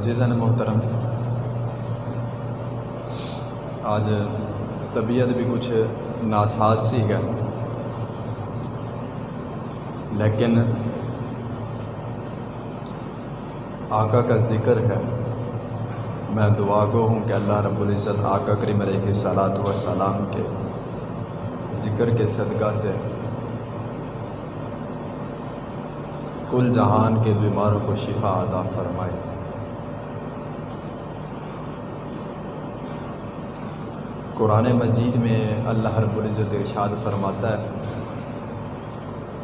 عزیزن محترم آج طبیعت بھی کچھ ناساز سی ہے لیکن آقا کا ذکر ہے میں دعا گو ہوں کہ اللہ رب العزت آقا کریم علیہ صلاحت و سلام کے ذکر کے صدقہ سے کل جہان کے بیماروں کو شفا عطا فرمائے قرآن مجید میں اللہ رب العزت ارشاد فرماتا ہے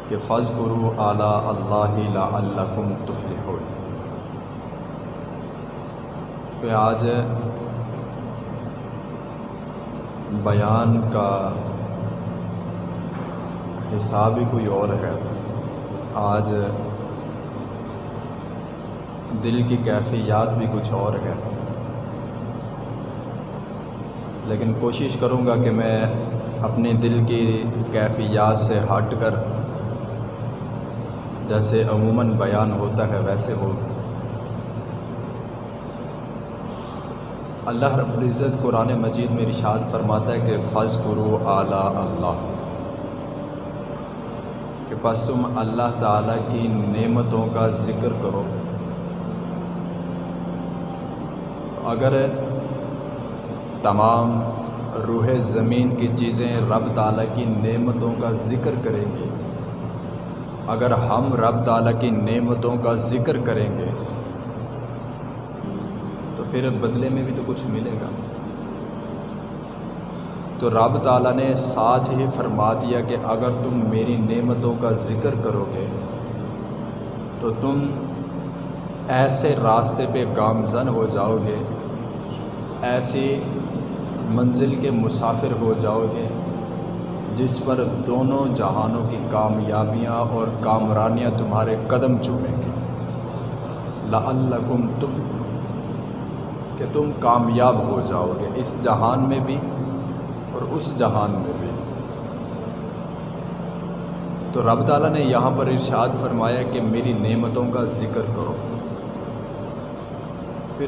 کہ فض قرو اعلیٰ اللہ لعلکم تفلحون۔ پہ آج بیان کا حساب ہی کوئی اور ہے۔ آج دل کی کیفیات بھی کچھ اور ہے۔ لیکن کوشش کروں گا کہ میں اپنے دل کی کیفیات سے ہٹ کر جیسے عموماً بیان ہوتا ہے ویسے ہو۔ اللہ رب العزت قرآن مجید میں رشاد فرماتا ہے کہ فض کرو اعلیٰ اللہ، کہ بس تم اللہ تعالیٰ کی نعمتوں کا ذکر کرو۔ اگر تمام روح زمین کی چیزیں رب تعالیٰ کی نعمتوں کا ذکر کریں گے۔ اگر ہم رب تعالیٰ کی نعمتوں کا ذکر کریں گے، تو پھر بدلے میں بھی تو کچھ ملے گا۔ تو رب تعالیٰ نے ساتھ ہی فرما دیا کہ اگر تم میری نعمتوں کا ذکر کرو گے، تو تم ایسے راستے پہ گامزن ہو جاؤ گے، ایسی منزل کے مسافر ہو جاؤ گے، جس پر دونوں جہانوں کی کامیابیاں اور کامرانیاں تمہارے قدم چومیں گے۔ لعلکم تف کہ تم کامیاب ہو جاؤ گے اس جہان میں بھی اور اس جہان میں بھی۔ تو رب تعالیٰ نے یہاں پر ارشاد فرمایا کہ میری نعمتوں کا ذکر کرو۔ پھر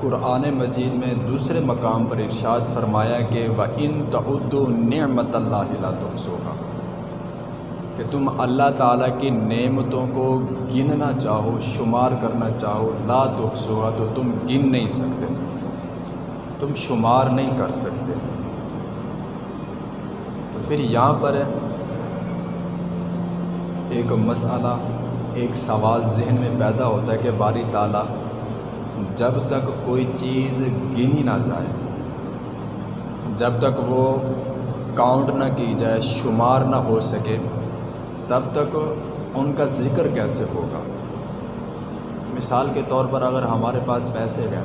قرآن مجید میں دوسرے مقام پر ارشاد فرمایا کہ وہ ان تعد نعمت اللہ تحسوگا کہ تم اللہ تعالیٰ کی نعمتوں کو گننا چاہو، شمار کرنا چاہو، لا تحسوگا تو تم گن نہیں سکتے۔ تم شمار نہیں کر سکتے۔ تو پھر یہاں پر ایک مسئلہ، ایک سوال ذہن میں پیدا ہوتا ہے کہ باری تعالیٰ جب تک کوئی چیز گنی نہ جائے، جب تک وہ کاؤنٹ نہ کی جائے، شمار نہ ہو سکے، تب تک ان کا ذکر کیسے ہوگا؟ مثال کے طور پر اگر ہمارے پاس پیسے گئے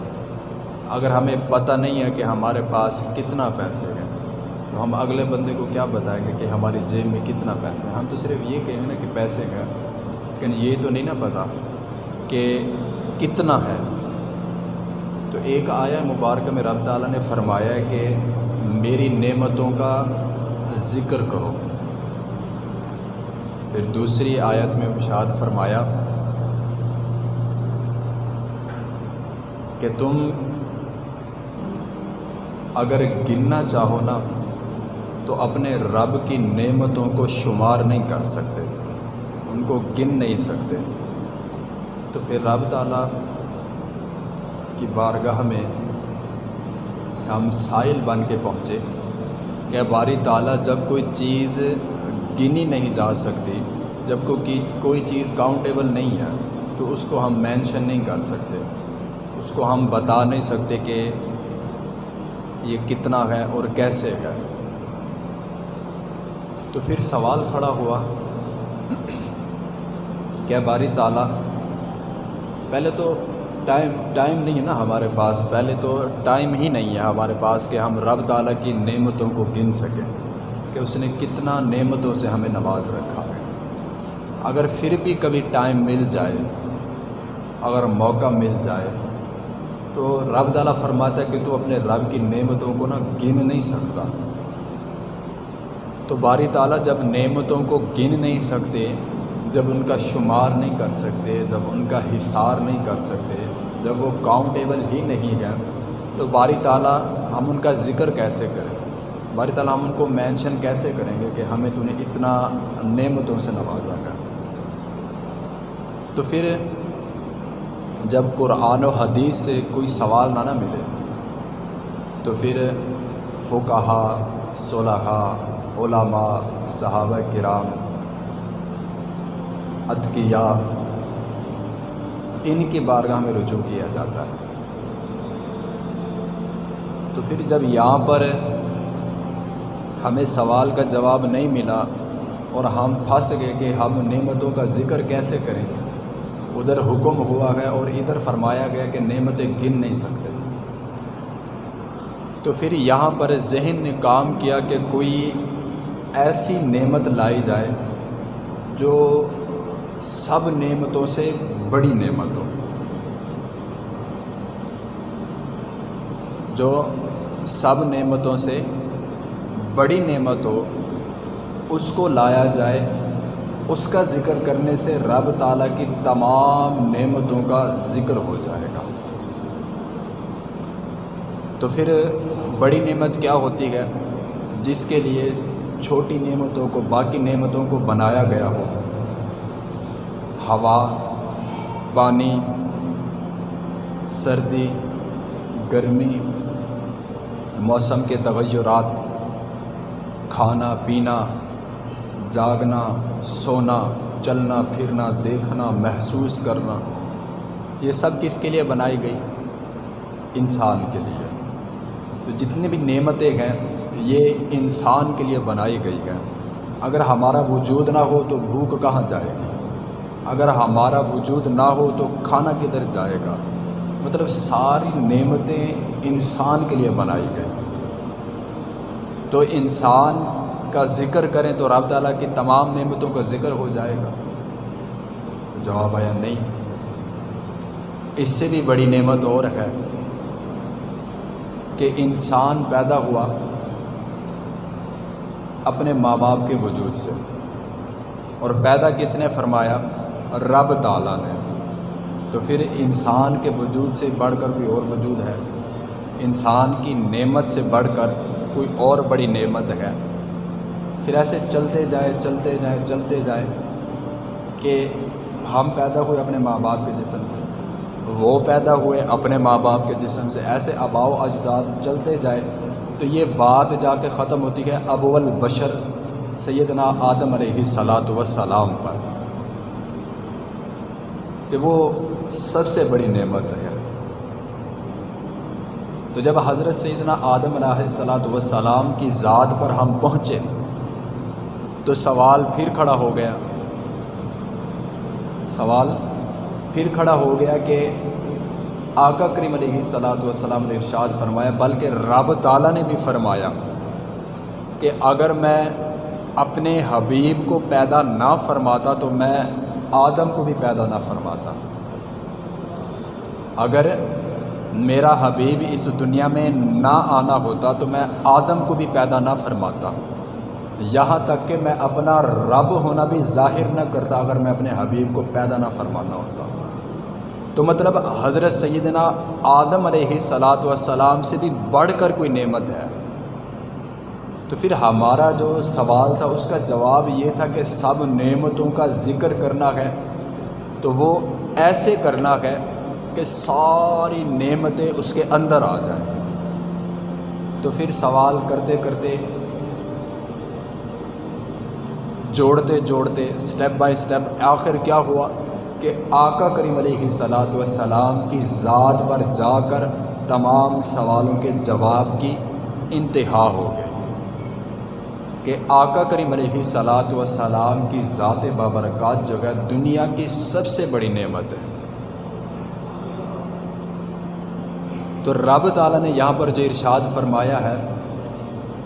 اگر ہمیں پتہ نہیں ہے کہ ہمارے پاس کتنا پیسے گئے تو ہم اگلے بندے کو کیا بتائیں گے کہ ہماری جیب میں کتنا پیسے ہم تو صرف یہ کہیں گے نا کہ پیسے گئے لیکن یہ تو نہیں نا پتہ کہ کتنا ہے۔ تو ایک آیا مبارکہ میں رب تعالیٰ نے فرمایا کہ میری نعمتوں کا ذکر کرو۔ پھر دوسری آیت میں اشاد فرمایا کہ تم اگر گننا چاہو نا تو اپنے رب کی نعمتوں کو شمار نہیں کر سکتے، ان کو گن نہیں سکتے۔ تو پھر رب تعالیٰ کی بارگاہ میں ہم سائل بن کے پہنچے کہ باری تعالیٰ جب کوئی چیز گنی نہیں جا سکتی، جب کوئی کوئی چیز کاؤنٹیبل نہیں ہے، تو اس کو ہم مینشن نہیں کر سکتے۔ اس کو ہم بتا نہیں سکتے کہ یہ کتنا ہے اور کیسے ہے۔ تو پھر سوال کھڑا ہوا کہ باری تعالیٰ، پہلے تو ٹائم ٹائم نہیں ہے نا ہمارے پاس۔ پہلے تو ٹائم ہی نہیں ہے ہمارے پاس کہ ہم رب تعالیٰ کی نعمتوں کو گن سکیں، کہ اس نے کتنا نعمتوں سے ہمیں نواز رکھا۔ ہے اگر پھر بھی کبھی ٹائم مل جائے، اگر موقع مل جائے، تو رب تعالیٰ فرماتا ہے کہ تو اپنے رب کی نعمتوں کو نا گن نہیں سکتا۔ تو باری تعالیٰ جب نعمتوں کو گن نہیں سکتے، جب ان کا شمار نہیں کر سکتے، جب ان کا حصار نہیں کر سکتے جب وہ کاؤنٹیبل ہی نہیں ہے، تو باری تعالیٰ ہم ان کا ذکر کیسے کریں؟ باری تعالیٰ ہم ان کو مینشن کیسے کریں گے کہ ہمیں تو نے اتنا نعمتوں سے نوازا گیا تو پھر جب قرآن و حدیث سے کوئی سوال نہ نہ ملے، تو پھر فقہا صلحہ علماء، صحابہ کرام ادکیا ان کی بارگاہ میں رجوع کیا جاتا ہے۔ تو پھر جب یہاں پر ہمیں سوال کا جواب نہیں ملا اور ہم پھنس گئے کہ ہم نعمتوں کا ذکر کیسے کریں، ادھر حکم ہوا گیا اور ادھر فرمایا گیا کہ نعمتیں گن نہیں سکتے۔ تو پھر یہاں پر ذہن نے کام کیا کہ کوئی ایسی نعمت لائی جائے جو سب نعمتوں سے بڑی نعمت ہو جو سب نعمتوں سے بڑی نعمت ہو اس کو لایا جائے، اس کا ذکر کرنے سے رب تعالیٰ کی تمام نعمتوں کا ذکر ہو جائے گا۔ تو پھر بڑی نعمت کیا ہوتی ہے؟ جس کے لیے چھوٹی نعمتوں کو، باقی نعمتوں کو بنایا گیا ہو۔ ہوا پانی سردی، گرمی، موسم کے تغیرات، کھانا، پینا، جاگنا، سونا، چلنا، پھرنا، دیکھنا، محسوس کرنا، یہ سب کس کے لیے بنائی گئی؟ انسان کے لیے۔ تو جتنی بھی نعمتیں ہیں، یہ انسان کے لیے بنائی گئی ہیں۔ اگر ہمارا وجود نہ ہو تو بھوک کہاں جائے گی؟ اگر ہمارا وجود نہ ہو تو کھانا کدھر جائے گا؟ مطلب ساری نعمتیں انسان کے لیے بنائی گئی تو انسان کا ذکر کریں تو رب تعالیٰ کی تمام نعمتوں کا ذکر ہو جائے گا۔ جواب آیا نہیں۔ اس سے بھی بڑی نعمت اور ہے کہ انسان پیدا ہوا اپنے ماں باپ کے وجود سے۔ اور پیدا کس نے فرمایا؟ رب تعالیٰ نے۔ تو پھر انسان کے وجود سے بڑھ کر کوئی اور وجود ہے؟ انسان کی نعمت سے بڑھ کر کوئی اور بڑی نعمت ہے؟ پھر ایسے چلتے جائیں چلتے جائیں چلتے جائیں کہ ہم پیدا ہوئے اپنے ماں باپ کے جسم سے۔ وہ پیدا ہوئے اپنے ماں باپ کے جسم سے۔ ایسے آباؤ اجداد چلتے جائیں تو یہ بات جا کے ختم ہوتی ہے ابول بشر سیدنا آدم علیہ صلاۃ وسلام پر۔ کہ وہ سب سے بڑی نعمت ہے۔ تو جب حضرت سیدنا آدم علیہ صلاۃ وسلام کی ذات پر ہم پہنچے تو سوال پھر کھڑا ہو گیا۔ سوال پھر کھڑا ہو گیا کہ آقا کریم علیہ صلاۃ والسلام نے ارشاد فرمایا، بلکہ رب تعالیٰ نے بھی فرمایا کہ اگر میں اپنے حبیب کو پیدا نہ فرماتا تو میں آدم کو بھی پیدا نہ فرماتا۔ اگر میرا حبیب اس دنیا میں نہ آنا ہوتا تو میں آدم کو بھی پیدا نہ فرماتا۔ یہاں تک کہ میں اپنا رب ہونا بھی ظاہر نہ کرتا اگر میں اپنے حبیب کو پیدا نہ فرمانا ہوتا۔ تو مطلب حضرت سیدنا آدم علیہ صلاۃ والسلام سے بھی بڑھ کر کوئی نعمت ہے۔ تو پھر ہمارا جو سوال تھا، اس کا جواب یہ تھا کہ سب نعمتوں کا ذکر کرنا ہے، تو وہ ایسے کرنا ہے کہ ساری نعمتیں اس کے اندر آ جائیں۔ تو پھر سوال کرتے کرتے، جوڑتے جوڑتے سٹیپ بائی سٹیپ آخر کیا ہوا کہ آقا کریم علیہ صلاۃ وسلام کی ذات پر جا کر تمام سوالوں کے جواب کی انتہا ہو گئی۔ کہ آقا کریم علیہ صلاۃ وسلام کی ذات بابرکات جو ہے دنیا کی سب سے بڑی نعمت ہے۔ تو رب تعالیٰ نے یہاں پر جو ارشاد فرمایا ہے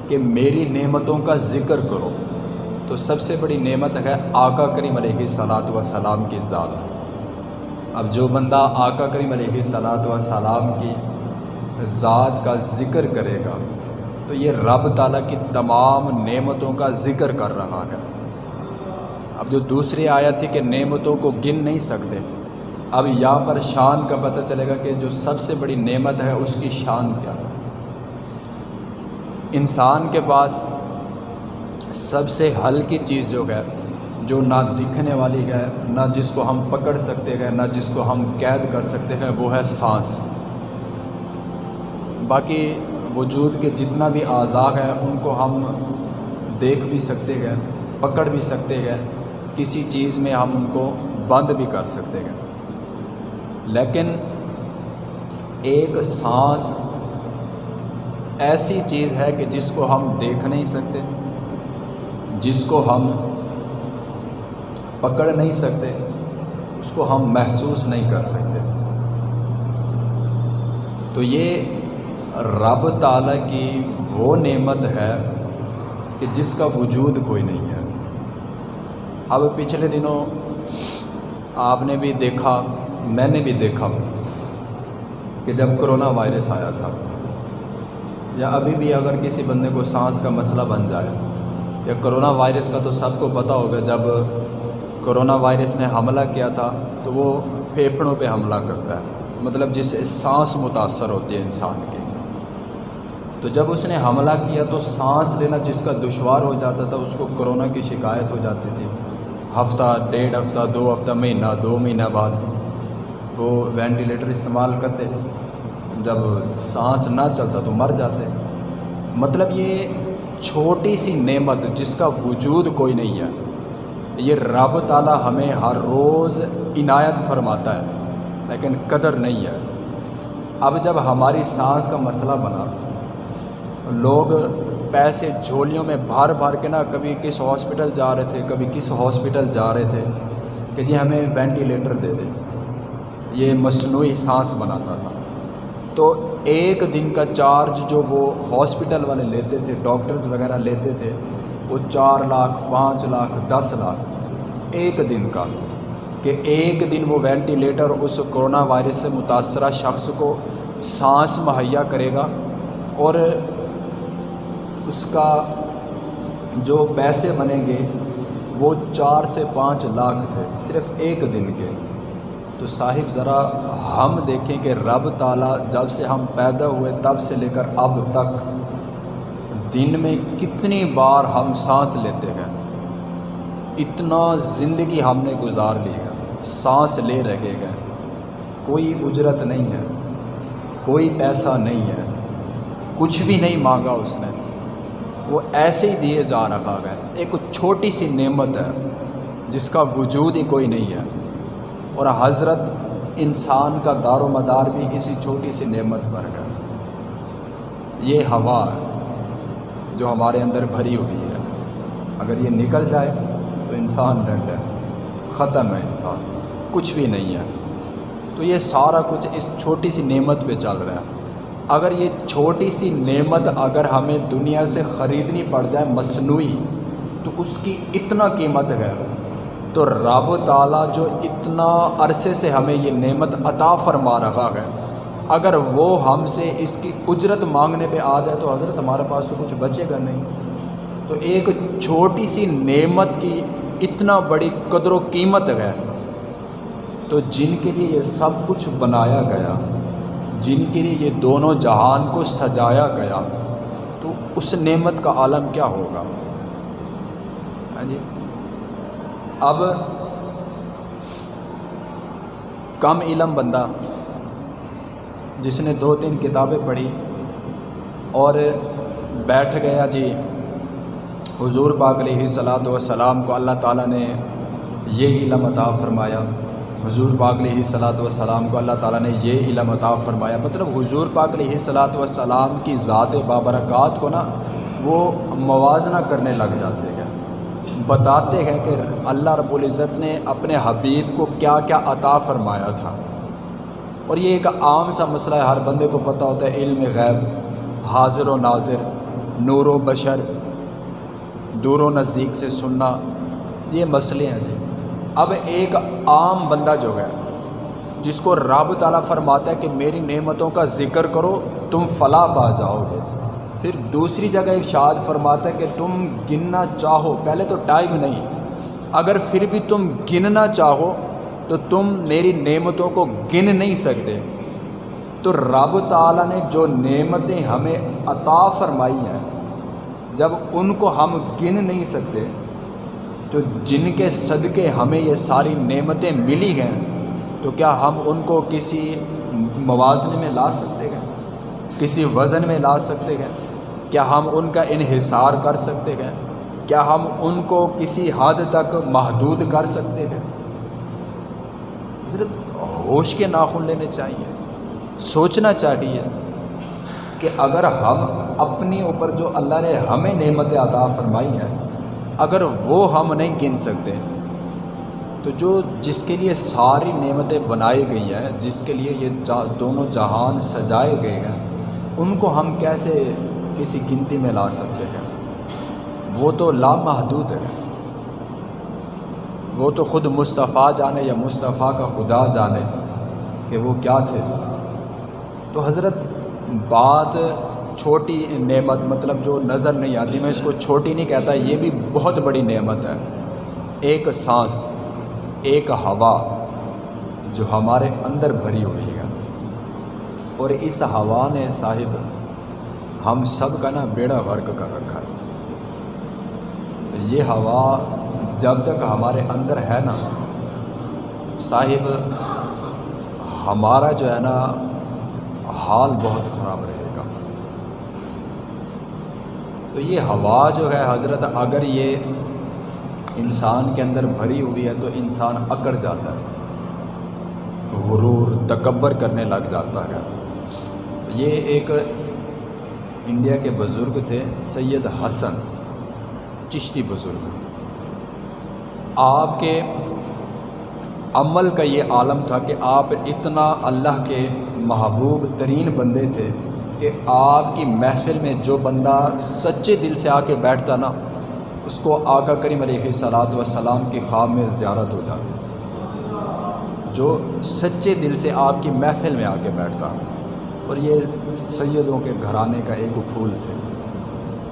کہ میری نعمتوں کا ذکر کرو، تو سب سے بڑی نعمت ہے آقا کریم علیہ صلاۃ وسلام کی ذات۔ اب جو بندہ آقا کریم علیہ صلاۃ وسلام کی ذات کا ذکر کرے گا تو یہ رب تعالیٰ کی تمام نعمتوں کا ذکر کر رہا ہے۔ اب جو دوسری آیت تھی کہ نعمتوں کو گن نہیں سکتے، اب یہاں پر شان کا پتہ چلے گا کہ جو سب سے بڑی نعمت ہے، اس کی شان کیا ہے۔ انسان کے پاس سب سے ہلکی چیز جو ہے، جو نہ دکھنے والی ہے، نہ جس کو ہم پکڑ سکتے ہیں، نہ جس کو ہم قید کر سکتے ہیں، وہ ہے سانس۔ باقی وجود کے جتنا بھی اعضاء ہیں، ان کو ہم دیکھ بھی سکتے ہیں، پکڑ بھی سکتے ہیں۔ کسی چیز میں ہم ان کو بند بھی کر سکتے ہیں۔ لیکن ایک سانس ایسی چیز ہے کہ جس کو ہم دیکھ نہیں سکتے، جس کو ہم پکڑ نہیں سکتے، اس کو ہم محسوس نہیں کر سکتے۔ تو یہ رب تعالیٰ کی وہ نعمت ہے کہ جس کا وجود کوئی نہیں ہے۔ اب پچھلے دنوں آپ نے بھی دیکھا، میں نے بھی دیکھا کہ جب کرونا وائرس آیا تھا یا ابھی بھی اگر کسی بندے کو سانس کا مسئلہ بن جائے یا کرونا وائرس کا تو سب کو پتہ ہوگا، جب کرونا وائرس نے حملہ کیا تھا تو وہ پھیپھڑوں پہ حملہ کرتا ہے۔ مطلب جس سے سانس متاثر ہوتی ہے انسان کی تو جب اس نے حملہ کیا تو سانس لینا جس کا دشوار ہو جاتا تھا، اس کو کرونا کی شکایت ہو جاتی تھی۔ ہفتہ، ڈیڑھ ہفتہ، دو ہفتہ، مہینہ، دو مہینہ بعد وہ وینٹیلیٹر استعمال کرتے۔ جب سانس نہ چلتا تو مر جاتے۔ مطلب یہ چھوٹی سی نعمت جس کا وجود کوئی نہیں ہے، یہ رب تعالیٰ ہمیں ہر روز عنایت فرماتا ہے، لیکن قدر نہیں ہے۔ اب جب ہماری سانس کا مسئلہ بنا لوگ پیسے جھولیوں میں بھر بھر کے نا، کبھی کس ہاسپٹل جا رہے تھے، کبھی کس ہاسپٹل جا رہے تھے کہ جی ہمیں وینٹیلیٹر دے دیں یہ مصنوعی سانس بناتا تھا۔ تو ایک دن کا چارج جو وہ ہاسپٹل والے لیتے تھے ڈاکٹرز وغیرہ لیتے تھے، وہ چار لاکھ، پانچ لاکھ، دس لاکھ۔ ایک دن کا کہ ایک دن وہ وینٹیلیٹر اس کرونا وائرس سے متاثرہ شخص کو سانس مہیا کرے گا اور اس کا جو پیسے بنیں گے، وہ چار سے پانچ لاکھ تھے، صرف ایک دن کے۔ تو صاحب، ذرا ہم دیکھیں کہ رب تعالیٰ جب سے ہم پیدا ہوئے، تب سے لے کر اب تک دن میں کتنی بار ہم سانس لیتے ہیں۔ اتنا زندگی ہم نے گزار لی ہے، سانس لے رہے گئے کوئی اجرت نہیں ہے، کوئی پیسہ نہیں ہے، کچھ بھی نہیں مانگا اس نے۔ وہ ایسے ہی دیے جا رہا ہے۔ ایک چھوٹی سی نعمت ہے جس کا وجود ہی کوئی نہیں ہے۔ اور حضرت انسان کا دار و مدار بھی اسی چھوٹی سی نعمت پر ہے۔ یہ ہوا ہے جو ہمارے اندر بھری ہوئی ہے۔ اگر یہ نکل جائے تو انسان ڈنڈ ہے۔ ختم ہے انسان۔ کچھ بھی نہیں ہے۔ تو یہ سارا کچھ اس چھوٹی سی نعمت پہ چل رہا ہے۔ اگر یہ چھوٹی سی نعمت اگر ہمیں دنیا سے خریدنی پڑ جائے مصنوعی، تو اس کی اتنا قیمت ہے۔ تو رب تعالیٰ جو اتنا عرصے سے ہمیں یہ نعمت عطا فرما رہا ہے، اگر وہ ہم سے اس کی اجرت مانگنے پہ آ جائے تو حضرت ہمارے پاس تو کچھ بچے گا نہیں۔ تو ایک چھوٹی سی نعمت کی اتنا بڑی قدر و قیمت ہے۔ تو جن کے لیے یہ سب کچھ بنایا گیا۔ جن کے لیے یہ دونوں جہان کو سجایا گیا، تو اس نعمت کا عالم کیا ہوگا؟ ہاں جی۔ اب کم علم بندہ جس نے دو تین کتابیں پڑھی اور بیٹھ گیا جی حضور پاک علیہ صلاۃ وسلام کو اللہ تعالیٰ نے یہ علم عطا فرمایا۔ حضور پاک علیہ صلاۃ وسلام کو اللہ تعالیٰ نے یہ علم عطا فرمایا۔ مطلب حضور پاک علیہ صلاۃ وسلام کی ذات بابرکات کو نا وہ موازنہ کرنے لگ جاتے ہیں۔ بتاتے ہیں کہ اللہ رب العزت نے اپنے حبیب کو کیا کیا عطا فرمایا تھا۔ اور یہ ایک عام سا مسئلہ ہے، ہر بندے کو پتہ ہوتا ہے، علم غیب، حاضر و ناظر، نور و بشر، دور و نزدیک سے سننا، یہ مسئلے ہیں جی۔ اب ایک عام بندہ جو ہے، جس کو رب تعالیٰ فرماتا ہے کہ میری نعمتوں کا ذکر کرو، تم فلاں پا جاؤ گے۔ پھر دوسری جگہ ارشاد فرماتا ہے کہ تم گننا چاہو۔ پہلے تو ٹائم نہیں۔ اگر پھر بھی تم گننا چاہو، تو تم میری نعمتوں کو گن نہیں سکتے۔ تو رب تعالیٰ نے جو نعمتیں ہمیں عطا فرمائی ہیں، جب ان کو ہم گن نہیں سکتے تو جن کے صدقے ہمیں یہ ساری نعمتیں ملی ہیں، تو کیا ہم ان کو کسی موازنے میں لا سکتے ہیں؟ کسی وزن میں لا سکتے ہیں؟ کیا ہم ان کا انحصار کر سکتے ہیں؟ کیا ہم ان کو کسی حد تک محدود کر سکتے ہیں؟ ہوش کے ناخن لینے چاہیے، سوچنا چاہیے کہ اگر ہم اپنی اوپر جو اللہ نے ہمیں نعمت عطا فرمائی ہیں اگر وہ ہم نہیں گن سکتے، تو جو جس کے لیے ساری نعمتیں بنائی گئی ہیں، جس کے لیے یہ دونوں جہان سجائے گئے ہیں، ان کو ہم کیسے کسی گنتی میں لا سکتے ہیں؟ وہ تو لامحدود ہے۔ وہ تو خود مصطفیٰ جانے یا مصطفیٰ کا خدا جانے کہ وہ کیا تھے۔ تو حضرت بات چھوٹی نعمت مطلب جو نظر نہیں آتی، میں اس کو چھوٹی نہیں کہتا، یہ بھی بہت بڑی نعمت ہے۔ ایک سانس، ایک ہوا جو ہمارے اندر بھری ہوئی ہے۔ اور اس ہوا نے صاحب، ہم سب کا نا بیڑا غرق کر رکھا ہے۔ یہ ہوا جب تک ہمارے اندر ہے نا، صاحب، ہمارا جو ہے نا، حال بہت خراب رہے گا۔ تو یہ ہوا جو ہے حضرت، اگر یہ انسان کے اندر بھری ہوئی ہے تو انسان اکڑ جاتا ہے، غرور، تکبر کرنے لگ جاتا ہے۔ یہ ایک انڈیا کے بزرگ تھے، سید حسن، چشتی بزرگ۔ آپ کے عمل کا یہ عالم تھا کہ آپ اتنا اللہ کے محبوب ترین بندے تھے۔ کہ آپ کی محفل میں جو بندہ سچے دل سے آ کے بیٹھتا نا، اس کو آقا کریم علیہ صلاحت وسلام کی خواب میں زیارت ہو جاتی۔ جو سچے دل سے آپ کی محفل میں آ کے بیٹھتا۔ اور یہ سیدوں کے گھرانے کا ایک پھول تھے۔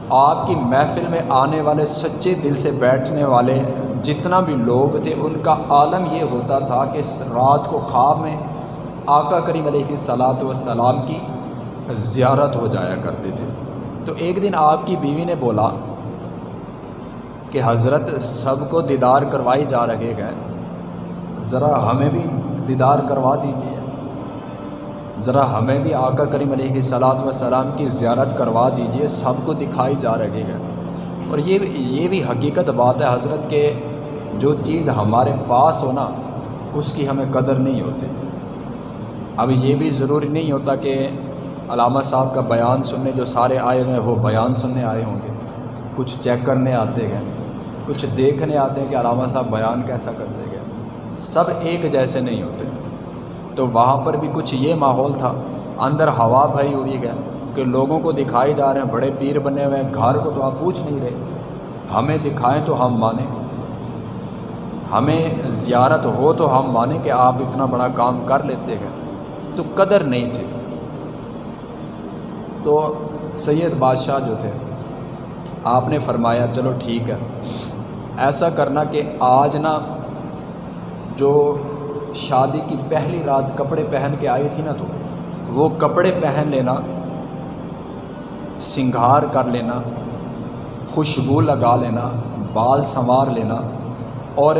آپ کی محفل میں آنے والے سچے دل سے بیٹھنے والے جتنا بھی لوگ تھے، ان کا عالم یہ ہوتا تھا کہ رات کو خواب میں آقا کریم علیہ صلاۃ والسلام کی زیارت ہو جایا کرتے تھے۔ تو ایک دن آپ کی بیوی نے بولا کہ حضرت سب کو دیدار کروائی جا رہے گئے ذرا ہمیں بھی دیدار کروا دیجیے ذرا ہمیں بھی آقا کریم علیہ صلاۃ وسلام کی زیارت کروا دیجیے سب کو دکھائی جا رہی ہے اور یہ یہ بھی حقیقت بات ہے حضرت کہ جو چیز ہمارے پاس ہونا اس کی ہمیں قدر نہیں ہوتی۔ اب یہ بھی ضروری نہیں ہوتا کہ علامہ صاحب کا بیان سننے، جو سارے آئے ہوئے ہیں، وہ بیان سننے آئے ہوں گے۔ کچھ چیک کرنے آتے ہیں، کچھ دیکھنے آتے ہیں کہ علامہ صاحب بیان کیسا کرتے گئے سب ایک جیسے نہیں ہوتے۔ تو وہاں پر بھی کچھ یہ ماحول تھا، اندر ہوا بھائی اڑی گیا کہ لوگوں کو دکھائی جا رہے ہیں، بڑے پیر بنے ہوئے ہیں، گھر کو تو آپ پوچھ نہیں رہے۔ ہمیں دکھائیں تو ہم مانیں۔ ہمیں زیارت ہو تو ہم مانیں کہ آپ اتنا بڑا کام کر لیتے ہیں۔ تو قدر نہیں تھی۔ تو سید بادشاہ جو تھے، آپ نے فرمایا، چلو ٹھیک ہے۔ ایسا کرنا کہ آج نا جو شادی کی پہلی رات کپڑے پہن کے آئی تھی نا تو، وہ کپڑے پہن لینا، سنگھار کر لینا، خوشبو لگا لینا، بال سنوار لینا اور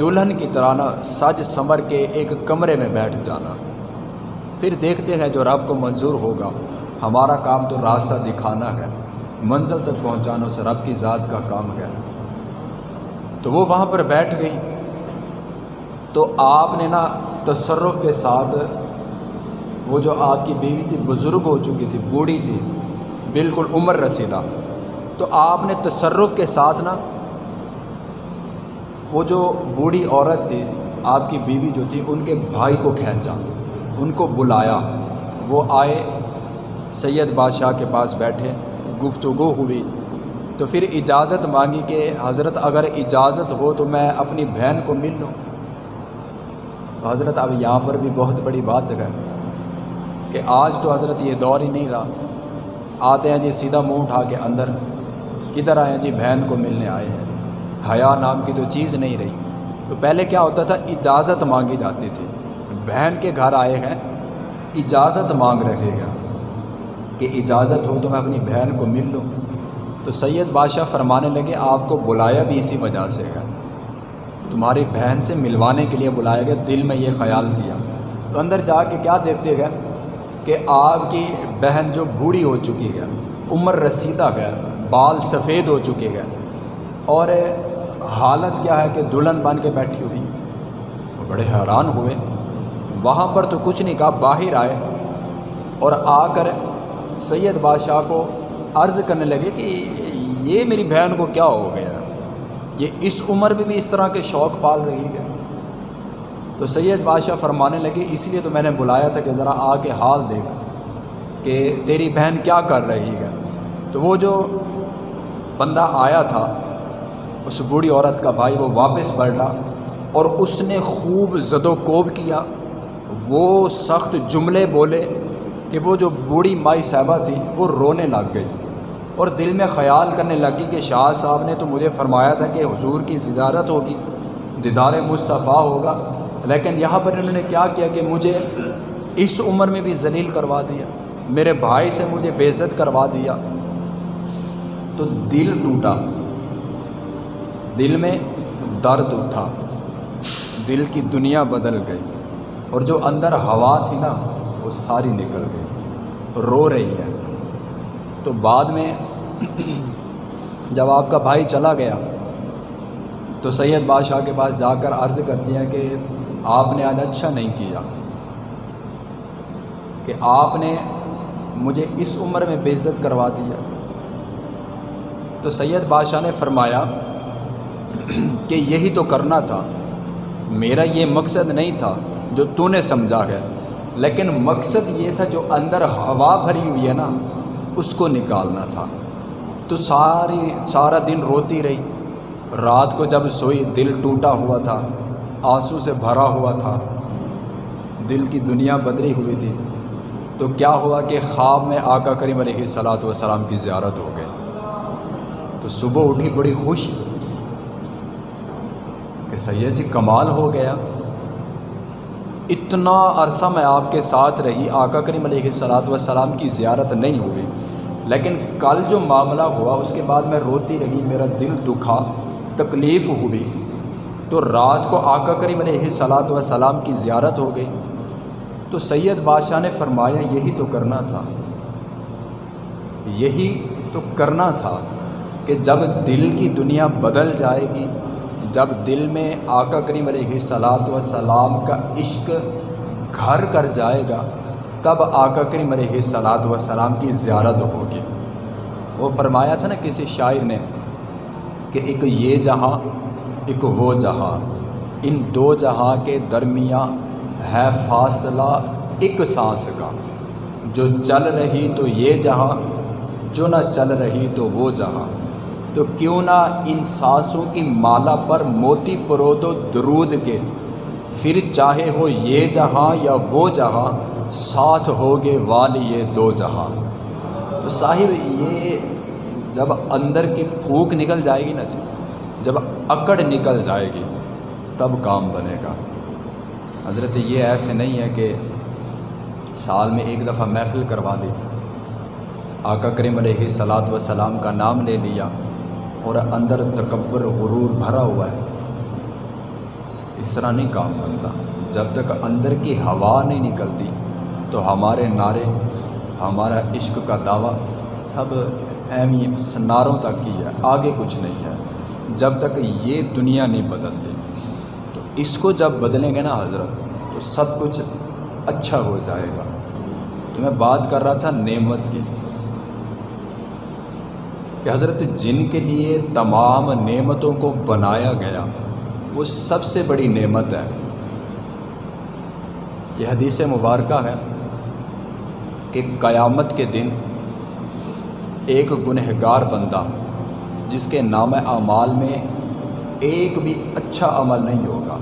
دلہن کی طرح نا سج سنور کے ایک کمرے میں بیٹھ جانا۔ پھر دیکھتے ہیں جو رب کو منظور ہوگا۔ ہمارا کام تو راستہ دکھانا ہے، منزل تک پہنچانا اسے رب کی ذات کا کام ہے۔ تو وہ وہاں پر بیٹھ گئی۔ تو آپ نے نا تصرف کے ساتھ وہ جو آپ کی بیوی تھی، بزرگ ہو چکی تھی، بوڑھی تھی، بالکل عمر رسیدہ۔ تو آپ نے تصرف کے ساتھ نا وہ جو بوڑھی عورت تھی، آپ کی بیوی جو تھی، ان کے بھائی کو کھینچا، ان کو بلایا۔ وہ آئے سید بادشاہ کے پاس بیٹھے، گفتگو ہوئی۔ تو پھر اجازت مانگی کہ حضرت اگر اجازت ہو تو میں اپنی بہن کو مل لوں۔ تو حضرت اب یہاں پر بھی بہت بڑی بات ہے کہ آج تو حضرت یہ دور ہی نہیں رہا۔ آتے ہیں جی سیدھا منہ اٹھا کے اندر، کدھر آئے ہیں جی بہن کو ملنے آئے ہیں؟ حیا نام کی تو چیز نہیں رہی۔ تو پہلے کیا ہوتا تھا؟ اجازت مانگی جاتی تھی۔ بہن کے گھر آئے ہیں، اجازت مانگ رہے گا کہ اجازت ہو تو میں اپنی بہن کو مل لوں۔ تو سید بادشاہ فرمانے لگے، آپ کو بلایا بھی اسی وجہ سے ہے۔ تمہاری بہن سے ملوانے کے لیے بلایا گیا، دل میں یہ خیال کیا تو اندر جا کے کیا دیکھتے گئے؟ کہ آپ کی بہن جو بوڑھی ہو چکی ہے، عمر رسیدہ گیا بال سفید ہو چکے گئے اور حالت کیا ہے کہ دلہن بن کے بیٹھی ہوئی۔ بڑے حیران ہوئے۔ وہاں پر تو کچھ نہیں کہا، باہر آئے۔ اور آ کر سید بادشاہ کو عرض کرنے لگے کہ یہ میری بہن کو کیا ہو گیا؟ یہ اس عمر میں بھی اس طرح کے شوق پال رہی ہے۔ تو سید بادشاہ فرمانے لگے، اس لیے تو میں نے بلایا تھا کہ ذرا آ کے حال دیکھ کہ تیری بہن کیا کر رہی ہے۔ تو وہ جو بندہ آیا تھا، اس بوڑھی عورت کا بھائی، وہ واپس پلٹا اور اس نے خوب زد و کوب کیا۔ وہ سخت جملے بولے۔ کہ وہ جو بوڑھی مائی صاحبہ تھی، وہ رونے لگ گئی۔ اور دل میں خیال کرنے لگی کہ شاہ صاحب نے تو مجھے فرمایا تھا کہ حضور کی زیارت ہوگی، دیدار مصطفیٰ ہوگا۔ لیکن یہاں پر انہوں نے کیا کیا کہ مجھے اس عمر میں بھی ذلیل کروا دیا، میرے بھائی سے مجھے بے عزت کروا دیا۔ تو دل ٹوٹا۔ دل میں درد اٹھا۔ دل کی دنیا بدل گئی۔ اور جو اندر ہوا تھی نا وہ ساری نکل گئی، رو رہی ہے۔ تو بعد میں جب آپ کا بھائی چلا گیا، تو سید بادشاہ کے پاس جا کر عرض کرتی ہیں کہ آپ نے آج اچھا نہیں کیا، کہ آپ نے مجھے اس عمر میں بے عزت کروا دیا تو سید بادشاہ نے فرمایا کہ یہی تو کرنا تھا، میرا یہ مقصد نہیں تھا جو تو نے سمجھا گیا لیکن مقصد یہ تھا جو اندر ہوا بھری ہوئی ہے نا، اس کو نکالنا تھا۔ تو ساری سارا دن روتی رہی۔ رات کو جب سوئی، دل ٹوٹا ہوا تھا، آنسو سے بھرا ہوا تھا۔ دل کی دنیا بدری ہوئی تھی۔ تو کیا ہوا کہ خواب میں آقا کریم علیہ صلاۃ وسلام کی زیارت ہو گئی۔ تو صبح اٹھی بڑی خوش کہ سید جی کمال ہو گیا۔ اتنا عرصہ میں آپ کے ساتھ رہی، آقا کریم علیہ صلاۃ وسلام کی زیارت نہیں ہوئی۔ لیکن کل جو معاملہ ہوا، اس کے بعد میں روتی رہی، میرا دل دکھا، تکلیف ہوئی۔ تو رات کو آقا کریم علیہ صلاۃ وسلام کی زیارت ہو گئی۔ تو سید بادشاہ نے فرمایا، یہی تو کرنا تھا۔ یہی تو کرنا تھا کہ جب دل کی دنیا بدل جائے گی جب دل میں آقا کریم علیہ صلاۃ وسلام کا عشق گھر کر جائے گا، تب آقا کریم علیہ صلاۃ وسلام کی زیارت ہوگی۔ وہ فرمایا تھا نا کسی شاعر نے کہ ایک یہ جہاں، ایک وہ جہاں۔ ان دو جہاں کے درمیان ہے فاصلہ ایک سانس کا۔ جو چل رہی تو یہ جہاں، جو نہ چل رہی تو وہ جہاں۔ تو کیوں نہ ان سانسوں کی مالا پر موتی پرود و درود کے پھر چاہے ہو یہ جہاں یا وہ جہاں، ساتھ ہوگے والی یہ دو جہاں۔ تو صاحب، یہ جب اندر کی پھونک نکل جائے گی نا جی جب اکڑ نکل جائے گی، تب کام بنے گا۔ حضرت، یہ ایسے نہیں ہے کہ سال میں ایک دفعہ محفل کروا دی آقا کریم علیہ صلاۃ وسلام کا نام لے لیا۔ اور اندر تکبر غرور بھرا ہوا ہے۔ اس طرح نہیں کام بنتا۔ جب تک اندر کی ہوا نہیں نکلتی، تو ہمارے نعرے، ہمارا عشق کا دعویٰ سب اہمی نعروں تک ہی ہے، آگے کچھ نہیں ہے۔ جب تک یہ دنیا نہیں بدلتی، تو اس کو جب بدلیں گے نا حضرت، تو سب کچھ اچھا ہو جائے گا۔ تو میں بات کر رہا تھا نعمت کی۔ کہ حضرت جن کے لیے تمام نعمتوں کو بنایا گیا، وہ سب سے بڑی نعمت ہے۔ یہ حدیث مبارکہ ہے کہ قیامت کے دن ایک گنہگار بندہ، جس کے نام اعمال میں ایک بھی اچھا عمل نہیں ہوگا،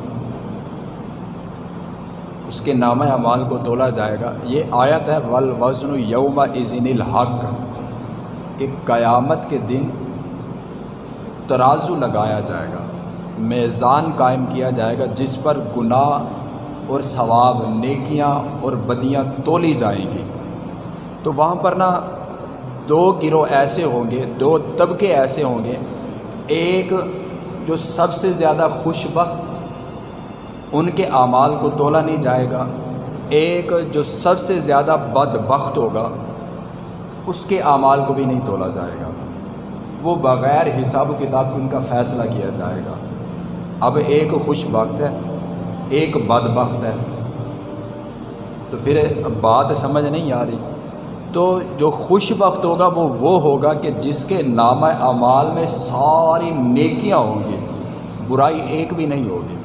اس کے نام اعمال کو تولا جائے گا۔ یہ آیت ہے ول وزن یوم عظین الحق۔ کہ قیامت کے دن ترازو لگایا جائے گا، میزان قائم کیا جائے گا، جس پر گناہ اور ثواب، نیکیاں اور بدیاں تولی جائیں گی۔ تو وہاں پر نا دو گروہ ایسے ہوں گے، دو طبقے ایسے ہوں گے۔ ایک جو سب سے زیادہ خوش بخت ان کے اعمال کو تولا نہیں جائے گا، ایک جو سب سے زیادہ بد بخت ہوگا اس کے اعمال کو بھی نہیں تولا جائے گا۔ وہ بغیر حساب و کتاب ان کا فیصلہ کیا جائے گا۔ اب ایک خوش بخت ہے، ایک بد بخت ہے۔ تو پھر بات سمجھ نہیں آ رہی۔ تو جو خوش بخت ہوگا، وہ وہ ہوگا کہ جس کے نام اعمال میں ساری نیکیاں ہوں گی، برائی ایک بھی نہیں ہوگی۔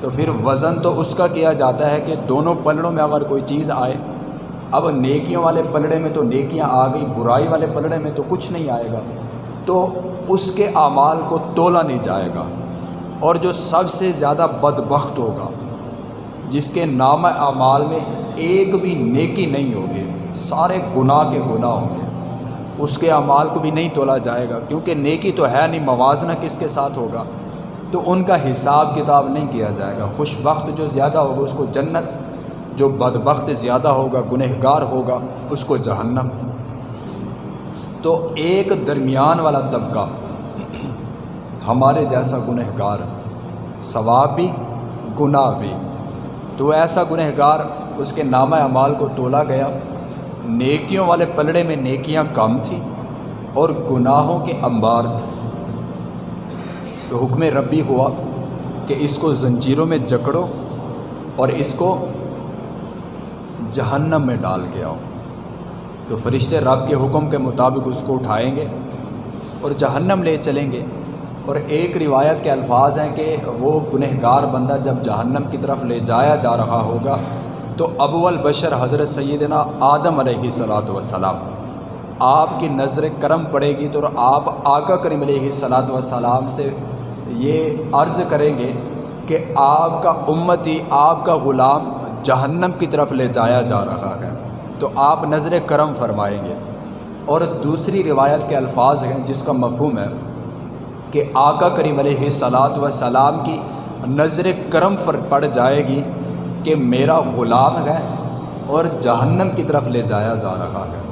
تو پھر وزن تو اس کا کیا جاتا ہے کہ دونوں پلڑوں میں اگر کوئی چیز آئے اب نیکیوں والے پلڑے میں تو نیکیاں آ گئی برائی والے پلڑے میں تو کچھ نہیں آئے گا۔ تو اس کے اعمال کو تولا نہیں جائے گا اور جو سب سے زیادہ بدبخت ہوگا، جس کے نام اعمال میں ایک بھی نیکی نہیں ہوگی، سارے گناہ کے گناہ ہوں گے۔ اس کے اعمال کو بھی نہیں تولا جائے گا، کیونکہ نیکی تو ہے نہیں، موازنہ کس کے ساتھ ہوگا؟ تو ان کا حساب کتاب نہیں کیا جائے گا۔ خوش بخت جو زیادہ ہوگا، اس کو جنت جو بدبخت زیادہ ہوگا، گنہگار ہوگا، اس کو جہنم۔ تو ایک درمیان والا طبقہ ہمارے جیسا گنہگار، ثواب بھی، گناہ بھی۔ تو ایسا گنہگار، اس کے نامہ اعمال کو تولا گیا۔ نیکیوں والے پلڑے میں نیکیاں کم تھیں اور گناہوں کے انبار تھے۔ تو حکم ربی ہوا کہ اس کو زنجیروں میں جکڑو اور اس کو جہنم میں ڈال کے آؤ تو فرشتے رب کے حکم کے مطابق اس کو اٹھائیں گے اور جہنم لے چلیں گے۔ اور ایک روایت کے الفاظ ہیں کہ وہ گنہگار بندہ جب جہنم کی طرف لے جایا جا رہا ہوگا، تو ابو البشر حضرت سیدنا آدم علیہ صلاۃ وسلام آپ کی نظر کرم پڑے گی تو آپ آقا کریم علیہ صلاۃ وسلام سے یہ عرض کریں گے کہ آپ کا امتی، آپ کا غلام جہنم کی طرف لے جایا جا رہا ہے۔ تو آپ نظر کرم فرمائیں گے۔ اور دوسری روایت کے الفاظ ہیں جس کا مفہوم ہے کہ آقا کریم علیہ صلاۃ و سلام کی نظر کرم فر پڑ جائے گی کہ میرا غلام ہے اور جہنم کی طرف لے جایا جا رہا ہے۔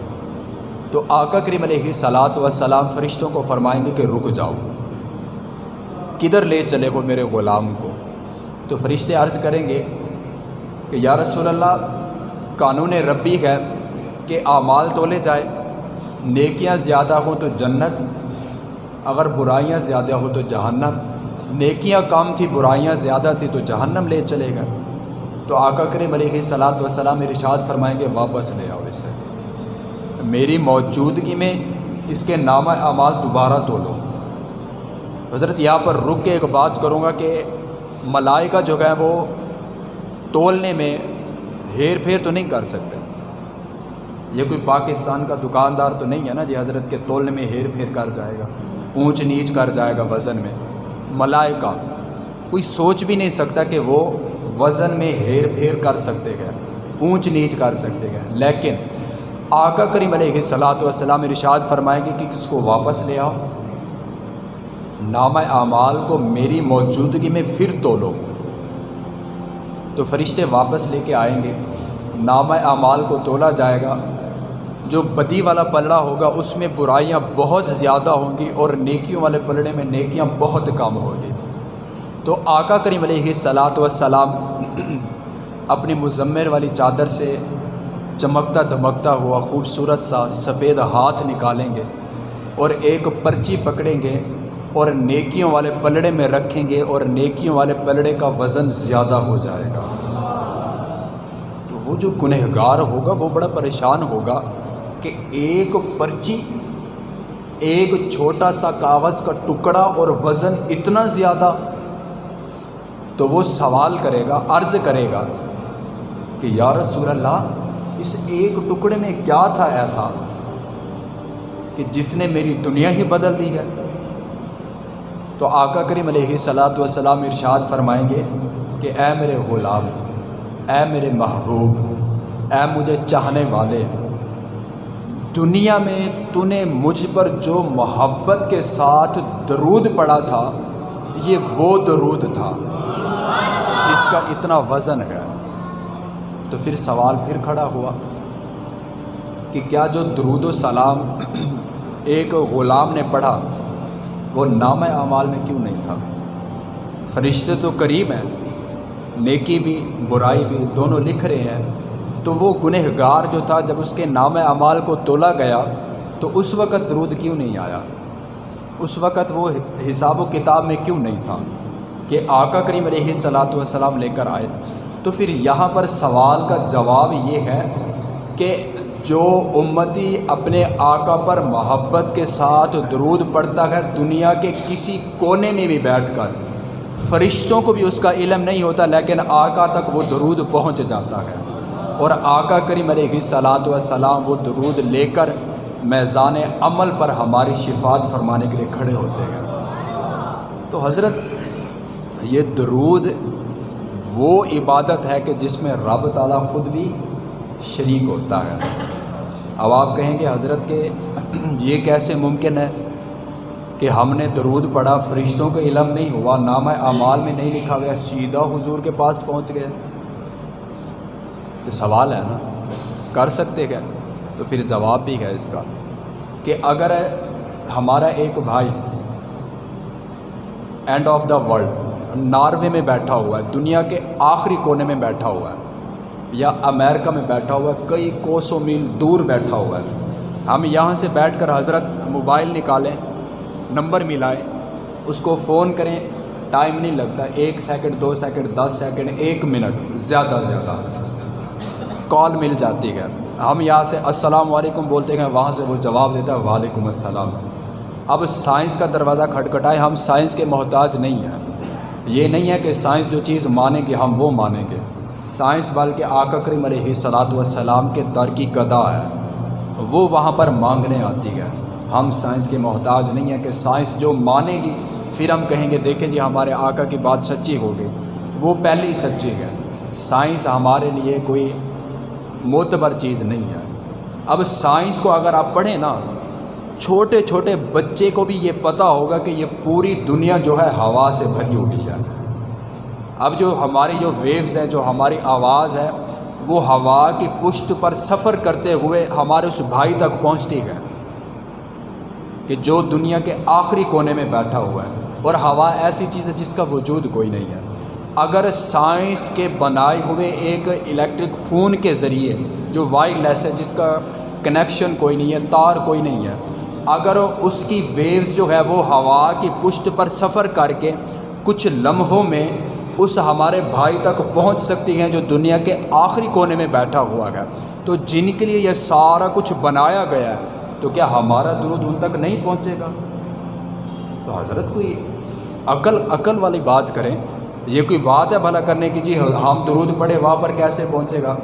تو آقا کریم علیہ صلاۃ و سلام فرشتوں کو فرمائیں گے کہ رک جاؤ۔ کدھر لے چلے ہو میرے غلام کو؟ تو فرشتے عرض کریں گے کہ یا رسول اللہ، قانون ربی ہے کہ اعمال تولے جائے، نیکیاں زیادہ ہوں تو جنت، اگر برائیاں زیادہ ہوں تو جہنم، نیکیاں کم تھی، برائیاں زیادہ تھی تو جہنم لے چلے گا تو آقا کریم علیہ صلاحت وسلام ارشاد فرمائیں گے، واپس لے آؤ اسے۔ میری موجودگی میں اس کے نام اعمال دوبارہ تولو۔ حضرت یہاں پر رک کے ایک بات کروں گا کہ ملائکہ جو ہے وہ تولنے میں ہیر پھیر تو نہیں کر سکتے۔ یہ کوئی پاکستان کا دکاندار تو نہیں ہے نا جی حضرت کے تولنے میں ہیر پھیر کر جائے گا، اونچ نیچ کر جائے گا وزن میں۔ ملائکہ، کوئی سوچ بھی نہیں سکتا کہ وہ وزن میں ہیر پھیر کر سکتے گئے، اونچ نیچ کر سکتے گئے۔ لیکن آقا کریم علیہ صلاۃ والسلام ارشاد فرمائیں گے کہ کس کو واپس لے آؤ۔ نام اعمال کو میری موجودگی میں پھر تولو۔ تو فرشتے واپس لے کے آئیں گے۔ نام اعمال کو تولا جائے گا۔ جو بدی والا پلڑا ہوگا، اس میں برائیاں بہت زیادہ ہوں گی اور نیکیوں والے پلڑے میں نیکیاں بہت کم ہوں گی۔ تو آقا کریم علیہ صلاۃ وسلام اپنی مزمر والی چادر سے چمکتا دھمکتا ہوا خوبصورت سا سفید ہاتھ نکالیں گے اور ایک پرچی پکڑیں گے۔ اور نیکیوں والے پلڑے میں رکھیں گے اور نیکیوں والے پلڑے کا وزن زیادہ ہو جائے گا۔ تو وہ جو گنہگار ہوگا، وہ بڑا پریشان ہوگا کہ ایک پرچی، ایک چھوٹا سا کاغذ کا ٹکڑا اور وزن اتنا زیادہ تو وہ سوال کرے گا، عرض کرے گا کہ یا رسول اللہ، اس ایک ٹکڑے میں کیا تھا ایسا کہ جس نے میری دنیا ہی بدل دی ہے؟ تو آقا کریم علیہ صلاۃ وسلام ارشاد فرمائیں گے کہ اے میرے غلام، اے میرے محبوب، اے مجھے چاہنے والے، دنیا میں تو نے مجھ پر جو محبت کے ساتھ درود پڑا تھا، یہ وہ درود تھا جس کا اتنا وزن ہے۔ تو پھر سوال پھر کھڑا ہوا کہ کیا جو درود و سلام ایک غلام نے پڑھا وہ نام اعمال میں کیوں نہیں تھا؟ فرشتے تو قریب ہیں، نیکی بھی، برائی بھی، دونوں لکھ رہے ہیں۔ تو وہ گنہ گار جو تھا، جب اس کے نام اعمال کو تولا گیا، تو اس وقت درود کیوں نہیں آیا؟ اس وقت وہ حساب و کتاب میں کیوں نہیں تھا کہ آقا کریم علیہ صلاۃ والسلام لے کر آئے؟ تو پھر یہاں پر سوال کا جواب یہ ہے کہ جو امتی اپنے آقا پر محبت کے ساتھ درود پڑتا ہے، دنیا کے کسی کونے میں بھی بیٹھ کر۔ فرشتوں کو بھی اس کا علم نہیں ہوتا، لیکن آقا تک وہ درود پہنچ جاتا ہے۔ اور آقا کریم علیہ صلاۃ وسلام وہ درود لے کر میزان عمل پر ہماری شفات فرمانے کے لیے کھڑے ہوتے ہیں۔ تو حضرت، یہ درود وہ عبادت ہے کہ جس میں رب تعالیٰ خود بھی شریک ہوتا ہے۔ اب آپ کہیں گے حضرت کہ یہ کیسے ممکن ہے کہ ہم نے درود پڑھا، فرشتوں کا علم نہیں ہوا نام اعمال میں نہیں لکھا گیا، سیدھا حضور کے پاس پہنچ گئے؟ یہ سوال ہے نا؟ کر سکتے گئے تو پھر جواب بھی ہے اس کا کہ اگر ہمارا ایک بھائی end of the world Norway میں بیٹھا ہوا ہے، دنیا کے آخری کونے میں بیٹھا ہوا ہے۔ یا امریکہ میں بیٹھا ہوا ہے، کئی کوسوں میل دور بیٹھا ہوا ہے۔ ہم یہاں سے بیٹھ کر حضرت موبائل نکالیں، نمبر ملائیں، اس کو فون کریں، ٹائم نہیں لگتا، ایک سیکنڈ، دو سیکنڈ، دس سیکنڈ، ایک منٹ، زیادہ زیادہ۔ کال مل جاتی ہے۔ ہم یہاں سے السلام علیکم بولتے ہیں، وہاں سے وہ جواب دیتا ہے، وعلیکم السلام۔ اب سائنس کا دروازہ کھٹکھٹائے، ہم سائنس کے محتاج نہیں ہیں۔ یہ نہیں ہے کہ سائنس جو چیز مانیں گے، ہم وہ مانیں گے۔ سائنس بلکہ آقا کریم علیہ صلاۃ والسلام کے در کی گدا ہے۔ وہ وہاں پر مانگنے آتی ہے۔ ہم سائنس کے محتاج نہیں ہیں کہ سائنس جو مانے گی، پھر ہم کہیں گے، دیکھیں جی ہمارے آقا کی بات سچی ہوگی وہ پہلے ہی سچی ہے۔ سائنس ہمارے لیے کوئی معتبر چیز نہیں ہے۔ اب سائنس کو اگر آپ پڑھیں نا، چھوٹے چھوٹے بچے کو بھی یہ پتہ ہوگا کہ یہ پوری دنیا جو ہے ہوا سے بھری ہوئی ہے۔ اب جو ہماری جو ویوز ہیں، جو ہماری آواز ہے، وہ ہوا کی پشت پر سفر کرتے ہوئے ہمارے اس بھائی تک پہنچتی ہے کہ جو دنیا کے آخری کونے میں بیٹھا ہوا ہے۔ اور ہوا ایسی چیز ہے جس کا وجود کوئی نہیں ہے۔ اگر سائنس کے بنائے ہوئے ایک الیکٹرک فون کے ذریعے جو وائر لیس ہے، جس کا کنیکشن کوئی نہیں ہے، تار کوئی نہیں ہے، اگر اس کی ویوز جو ہے، وہ ہوا کی پشت پر سفر کر کے کچھ لمحوں میں اس ہمارے بھائی تک پہنچ سکتی ہیں جو دنیا کے آخری کونے میں بیٹھا ہوا ہے۔ تو جن کے لیے یہ سارا کچھ بنایا گیا ہے، تو کیا ہمارا درود ان تک نہیں پہنچے گا؟ تو حضرت کوئی عقل عقل والی بات کریں۔ یہ کوئی بات ہے بھلا کرنے کی؟ جی ہم درود پڑھے، وہاں پر کیسے پہنچے گا؟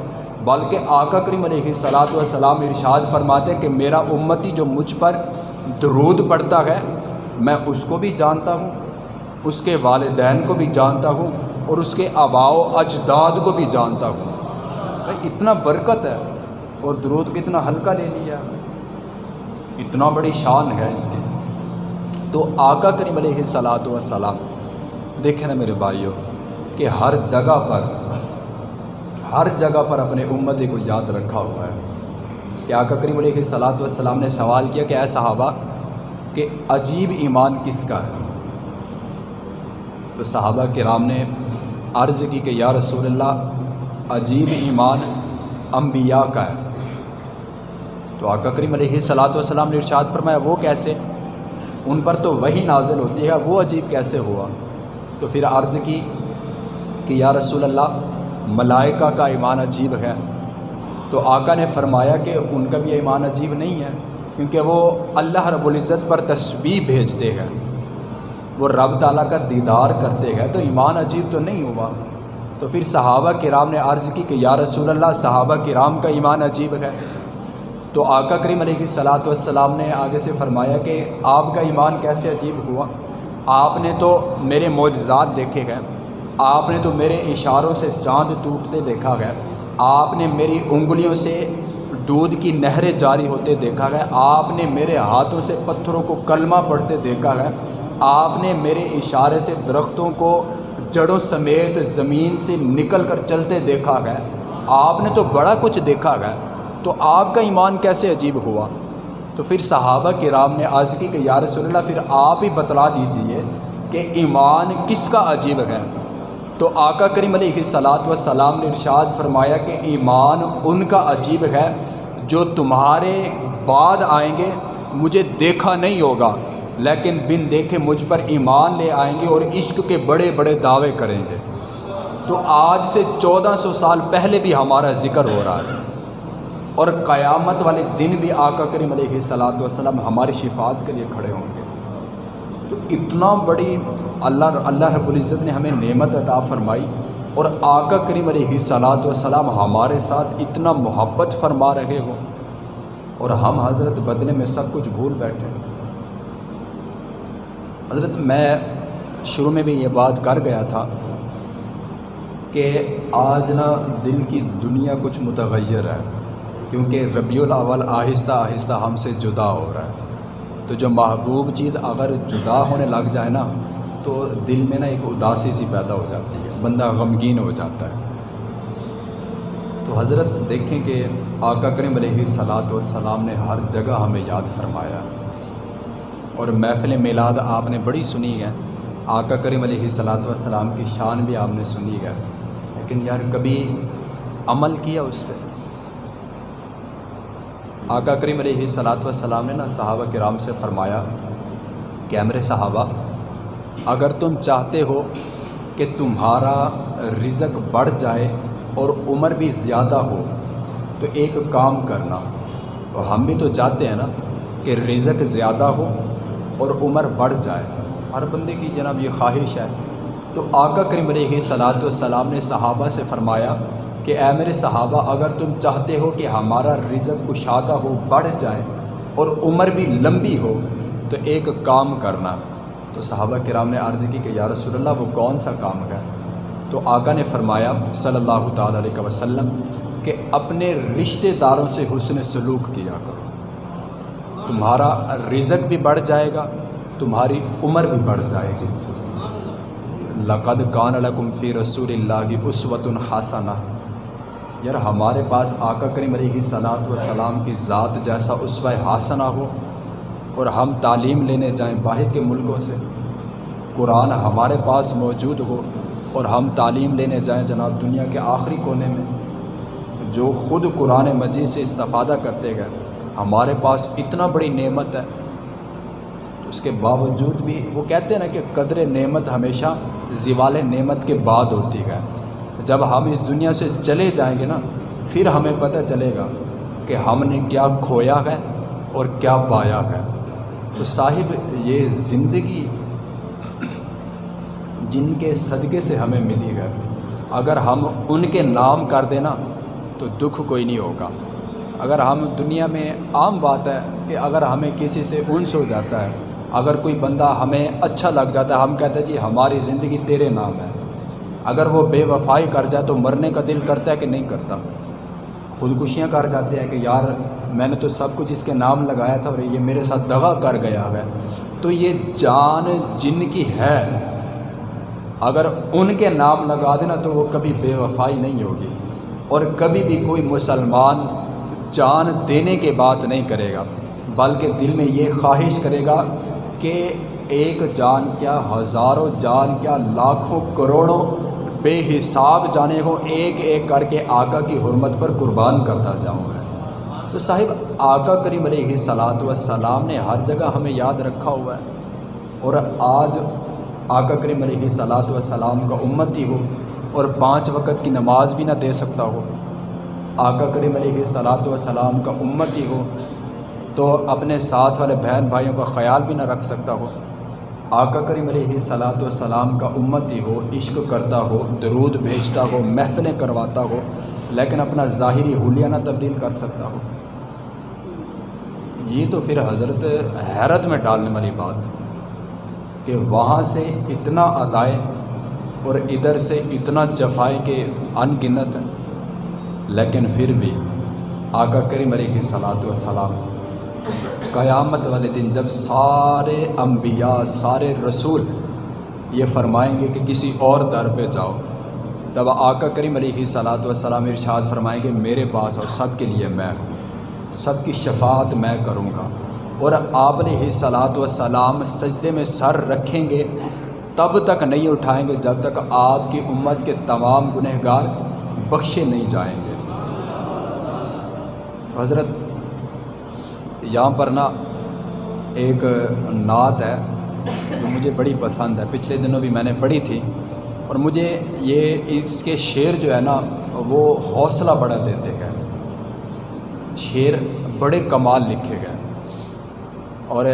بلکہ آقا کریم علیہ صلاۃ والسلام ارشاد فرماتے کہ میرا امتی جو مجھ پر درود پڑھتا ہے، میں اس کو بھی جانتا ہوں۔ اس کے والدین کو بھی جانتا ہوں اور اس کے آبا و اجداد کو بھی جانتا ہوں۔ بھائی، اتنا برکت ہے اور درود کتنا ہلکا لے لیا۔ اتنا بڑی شان ہے اس کی۔ تو آقا کریم علیہ صلاۃ وسلام دیکھیں نا میرے بھائیوں کہ ہر جگہ پر، ہر جگہ پر اپنے امتی کو یاد رکھا ہوا ہے۔ کہ آقا کریم علیہ صلاۃ والسلام نے سوال کیا کہ اے صحابہ، کہ عجیب ایمان کس کا ہے؟ تو صحابہ کرام نے عرض کی کہ یا رسول اللہ، عجیب ایمان انبیاء کا ہے۔ تو آقا کریم علیہ صلاۃ والسلام نے ارشاد فرمایا، وہ کیسے؟ ان پر تو وہی نازل ہوتی ہے، وہ عجیب کیسے ہوا؟ تو پھر عرض کی کہ یا رسول اللہ، ملائکہ کا ایمان عجیب ہے۔ تو آقا نے فرمایا کہ ان کا بھی ایمان عجیب نہیں ہے، کیونکہ وہ اللہ رب العزت پر تصویر بھیجتے ہیں۔ وہ رب تعالیٰ کا دیدار کرتے ہیں تو ایمان عجیب تو نہیں ہوا۔ تو پھر صحابہ کرام نے عرض کی کہ یا رسول اللہ، صحابہ کرام کا ایمان عجیب ہے۔ تو آقا کریم علیہ صلاۃ والسلام نے آگے سے فرمایا کہ آپ کا ایمان کیسے عجیب ہوا؟ آپ نے تو میرے معجزات دیکھے گئے، آپ نے تو میرے اشاروں سے چاند ٹوٹتے دیکھا گیا، آپ نے میری انگلیوں سے دودھ کی نہریں جاری ہوتے دیکھا گیا، آپ نے میرے ہاتھوں سے پتھروں کو کلمہ پڑھتے دیکھا گیا آپ نے میرے اشارے سے درختوں کو جڑوں سمیت زمین سے نکل کر چلتے دیکھا گیا آپ نے تو بڑا کچھ دیکھا گیا تو آپ کا ایمان کیسے عجیب ہوا؟ تو پھر صحابہ کرام نے عرض کی کہ یا رسول اللہ، پھر آپ ہی بتلا دیجیے کہ ایمان کس کا عجیب ہے۔ تو آقا کریم علیہ صلاۃ وسلام نے ارشاد فرمایا کہ ایمان ان کا عجیب ہے جو تمہارے بعد آئیں گے، مجھے دیکھا نہیں ہوگا۔ لیکن بن دیکھے مجھ پر ایمان لے آئیں گے اور عشق کے بڑے بڑے دعوے کریں گے۔ تو آج سے چودہ سو سال پہلے بھی ہمارا ذکر ہو رہا ہے۔ اور قیامت والے دن بھی آقا کریم علیہ صلاۃ وسلم ہماری شفاعت کے لیے کھڑے ہوں گے۔ تو اتنا بڑی اللہ اللہ رب العزت نے ہمیں نعمت عطا فرمائی اور آقا کریم علیہ صلاۃ وسلم ہمارے ساتھ اتنا محبت فرما رہے ہو اور ہم حضرت بدلے میں سب کچھ بھول بیٹھے۔ حضرت میں شروع میں بھی یہ بات کر گیا تھا کہ آج نا دل کی دنیا کچھ متغیر ہے، کیونکہ ربیع الاول آہستہ آہستہ ہم سے جدا ہو رہا ہے۔ تو جو محبوب چیز اگر جدا ہونے لگ جائے نا، تو دل میں نا ایک اداسی سی پیدا ہو جاتی ہے، بندہ غمگین ہو جاتا ہے۔ تو حضرت دیکھیں کہ آقا کریم علیہ صلاۃ والسلام نے ہر جگہ ہمیں یاد فرمایا۔ اور محفل میلاد آپ نے بڑی سنی ہے۔ آقا کریم علیہ صلاۃ والسلام کی شان بھی آپ نے سنی ہے۔ لیکن یار کبھی عمل کیا اس پہ؟ آقا کریم علیہ صلاۃ والسلام نے نا صحابہ کرام سے فرمایا کہ امر صحابہ، اگر تم چاہتے ہو کہ تمہارا رزق بڑھ جائے اور عمر بھی زیادہ ہو، تو ایک کام کرنا۔ تو ہم بھی تو چاہتے ہیں نا کہ رزق زیادہ ہو اور عمر بڑھ جائے۔ ہر بندے کی جناب یہ خواہش ہے۔ تو آقا کریم علیہ صلاۃ والسلام نے صحابہ سے فرمایا کہ اے میرے صحابہ، اگر تم چاہتے ہو کہ ہمارا رزق کشادہ ہو، بڑھ جائے اور عمر بھی لمبی ہو، تو ایک کام کرنا۔ تو صحابہ کرام نے عرض کی کہ یا رسول اللہ، وہ کون سا کام ہے؟ تو آقا نے فرمایا صلی اللہ تعالیٰ علیہ وسلم کہ اپنے رشتہ داروں سے حسن سلوک کیا کرو۔ تمہارا رزق بھی بڑھ جائے گا، تمہاری عمر بھی بڑھ جائے گی۔ لقد کان لکم فی رسول اللہ اسوۃ الحسنہ یار ہمارے پاس آقا کریم علیہ صلاحت و سلام کی ذات جیسا اسوہ حسنہ ہو اور ہم تعلیم لینے جائیں باہر کے ملکوں سے۔ قرآن ہمارے پاس موجود ہو اور ہم تعلیم لینے جائیں جناب دنیا کے آخری کونے میں، جو خود قرآن مجید سے استفادہ کرتے گئے۔ ہمارے پاس اتنا بڑی نعمت ہے۔ اس کے باوجود بھی وہ کہتے ہیں نا کہ قدر نعمت ہمیشہ زوال نعمت کے بعد ہوتی ہے۔ جب ہم اس دنیا سے چلے جائیں گے نا، پھر ہمیں پتہ چلے گا کہ ہم نے کیا کھویا ہے اور کیا پایا ہے۔ تو صاحب، یہ زندگی جن کے صدقے سے ہمیں ملی ہے، اگر ہم ان کے نام کر دینا تو دکھ کوئی نہیں ہوگا۔ اگر ہم دنیا میں عام بات ہے کہ اگر ہمیں کسی سے انس ہو جاتا ہے، اگر کوئی بندہ ہمیں اچھا لگ جاتا ہے، ہم کہتے ہیں جی ہماری زندگی تیرے نام ہے۔ اگر وہ بے وفائی کر جائے تو مرنے کا دل کرتا ہے کہ نہیں کرتا؟ خودکشیاں کر جاتے ہیں کہ یار، میں نے تو سب کچھ اس کے نام لگایا تھا اور یہ میرے ساتھ دغا کر گیا ہے۔ تو یہ جان جن کی ہے، اگر ان کے نام لگا دینا تو وہ کبھی بے وفائی نہیں ہوگی۔ اور کبھی بھی کوئی مسلمان جان دینے کے بات نہیں کرے گا، بلکہ دل میں یہ خواہش کرے گا کہ ایک جان کیا ہزاروں جان کیا لاکھوں کروڑوں بے حساب جانے ہو ایک ایک کر کے آقا کی حرمت پر قربان کرتا جاؤں میں۔ تو صاحب، آقا کریم علیہ صلاۃ والسلام نے ہر جگہ ہمیں یاد رکھا ہوا ہے۔ اور آج آقا کریم علیہ صلاۃ والسلام کا امت ہی ہو اور پانچ وقت کی نماز بھی نہ دے سکتا ہو آقا کریم علیہ صلاۃ والسلام کا امت ہی ہو تو اپنے ساتھ والے بہن بھائیوں کا خیال بھی نہ رکھ سکتا ہو۔ آقا کریم علیہ صلاۃ والسلام کا امت ہی ہو، عشق کرتا ہو، درود بھیجتا ہو، محفلیں کرواتا ہو، لیکن اپنا ظاہری حلیہ نہ تبدیل کر سکتا ہو۔ یہ تو پھر حضرت حیرت میں ڈالنے والی بات کہ وہاں سے اتنا ادائے اور ادھر سے اتنا جفائے کہ ان گنت لیکن پھر بھی آقا کریم علیہ صلاۃ وسلام قیامت والے دن جب سارے انبیاء، سارے رسول یہ فرمائیں گے کہ کسی اور در پہ جاؤ، تب آقا کریم علیہ صلاۃ وسلام ارشاد فرمائیں گے، میرے پاس اور سب کے لیے میں ہوں سب کی شفاعت میں کروں گا۔ اور آپ علیہ صلاۃ وسلام سجدے میں سر رکھیں گے، تب تک نہیں اٹھائیں گے جب تک آپ کی امت کے تمام گنہ گار بخشے نہیں جائیں گے۔ حضرت، یہاں پر نا ایک نعت ہے جو مجھے بڑی پسند ہے۔ پچھلے دنوں بھی میں نے پڑھی تھی اور مجھے یہ اس کے شعر جو ہے نا، وہ حوصلہ بڑا دیتے ہیں۔ شعر بڑے کمال لکھے گئے۔ اور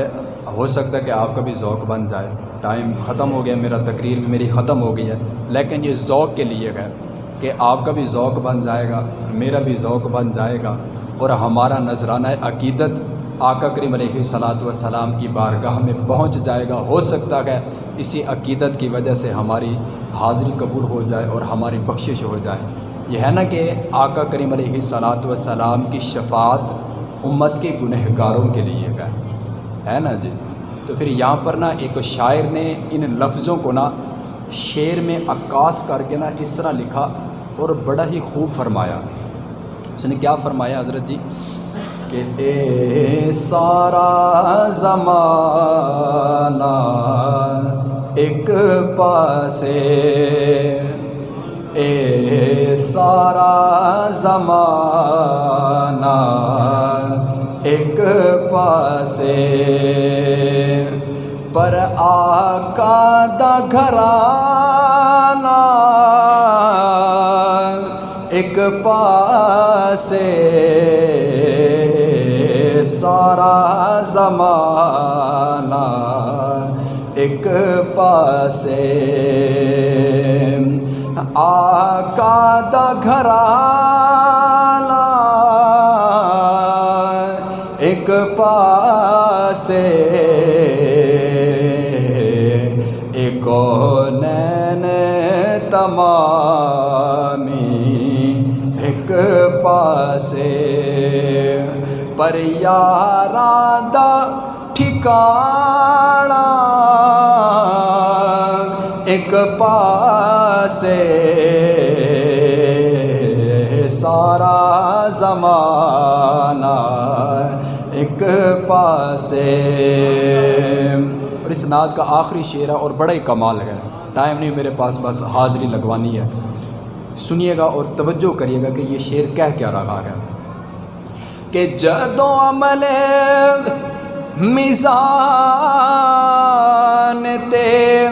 ہو سکتا ہے کہ آپ کا بھی ذوق بن جائے۔ ٹائم ختم ہو گیا، میرا تقریر بھی میری ختم ہو گئی ہے۔ لیکن یہ ذوق کے لیے ہے کہ آپ کا بھی ذوق بن جائے گا، میرا بھی ذوق بن جائے گا۔ اور ہمارا نذرانہ عقیدت آقا کریم علیہ صلاۃ وسلام کی بارگاہ میں پہنچ جائے گا، ہو سکتا ہے اسی عقیدت کی وجہ سے ہماری حاضری قبول ہو جائے اور ہماری بخشش ہو جائے۔ یہ ہے نا کہ آقا کریم علیہ صلاۃ وسلام کی شفاعت امت کے گنہ گاروں کے لیے ہے۔ ہے نا جی؟ تو پھر یہاں پر نا ایک شاعر نے ان لفظوں کو نا شعر میں عکاس کر کے نا اس طرح لکھا اور بڑا ہی خوب فرمایا۔ اس نے کیا فرمایا حضرت جی؟ کہ اے سارا زمانہ ایک پاسے، اے سارا زمانہ ایک پاسے۔ پر آقا دا گھرانا ایک پاسے سارا زمانہ ایک پاسے آقا دا گھرانا ایک پاسے ایک نین تمامی ایک پاسے۔ پر یاراں دا ٹھکانا ایک پاسے۔ سارا زمانہ ایک پاسے۔ اور اس نعت کا آخری شعر ہے اور بڑا ہی کمال ہے۔ ٹائم نہیں میرے پاس، بس حاضری لگوانی ہے۔ سنیے گا اور توجہ کریے گا کہ یہ شعر کہہ کیا رہا ہے۔ کہ جدوں عمل میزان تے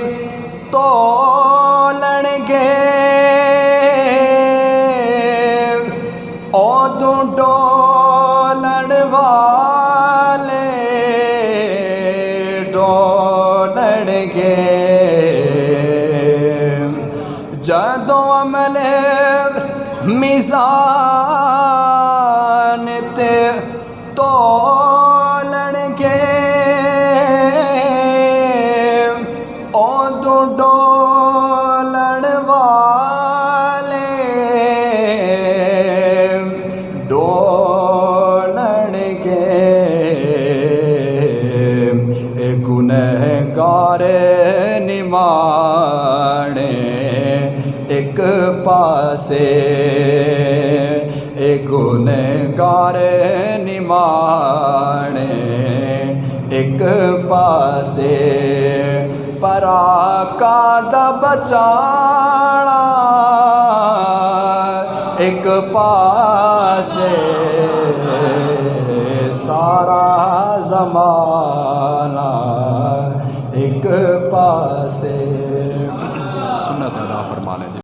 ایک پاسے پر آقا دا ایک پاسے سارا زمانہ۔ ایک پاسے۔ سنت ادا فرمانے جی۔